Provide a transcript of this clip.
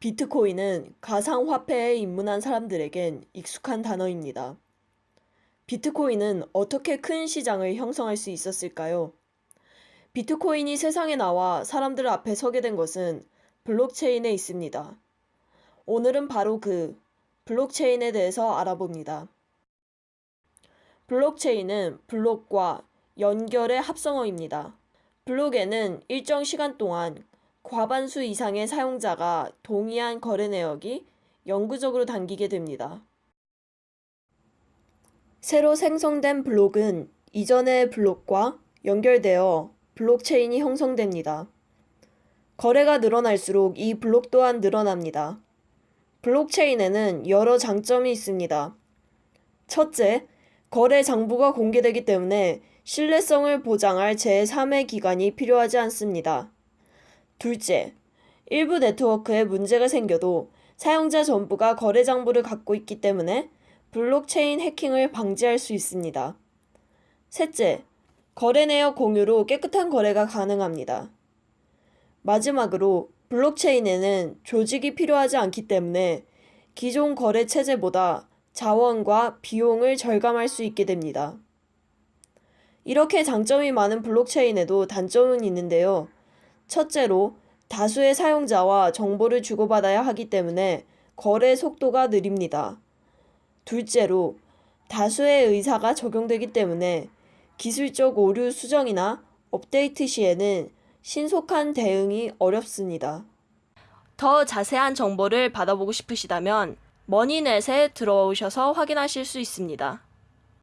비트코인은 가상화폐에 입문한 사람들에겐 익숙한 단어입니다. 비트코인은 어떻게 큰 시장을 형성할 수 있었을까요? 비트코인이 세상에 나와 사람들 앞에 서게 된 것은 블록체인에 있습니다. 오늘은 바로 그 블록체인에 대해서 알아봅니다. 블록체인은 블록과 연결의 합성어입니다. 블록에는 일정 시간 동안 과반수 이상의 사용자가 동의한 거래 내역이 영구적으로 담기게 됩니다. 새로 생성된 블록은 이전의 블록과 연결되어 블록체인이 형성됩니다. 거래가 늘어날수록 이 블록 또한 늘어납니다. 블록체인에는 여러 장점이 있습니다. 첫째, 거래 장부가 공개되기 때문에 신뢰성을 보장할 제3의 기관이 필요하지 않습니다. 둘째, 일부 네트워크에 문제가 생겨도 사용자 전부가 거래 장부를 갖고 있기 때문에 블록체인 해킹을 방지할 수 있습니다. 셋째, 거래 내역 공유로 깨끗한 거래가 가능합니다. 마지막으로 블록체인에는 조직이 필요하지 않기 때문에 기존 거래 체제보다 자원과 비용을 절감할 수 있게 됩니다. 이렇게 장점이 많은 블록체인에도 단점은 있는데요. 첫째로 다수의 사용자와 정보를 주고받아야 하기 때문에 거래 속도가 느립니다. 둘째로 다수의 의사가 적용되기 때문에 기술적 오류 수정이나 업데이트 시에는 신속한 대응이 어렵습니다. 더 자세한 정보를 받아보고 싶으시다면 머니넷에 들어오셔서 확인하실 수 있습니다.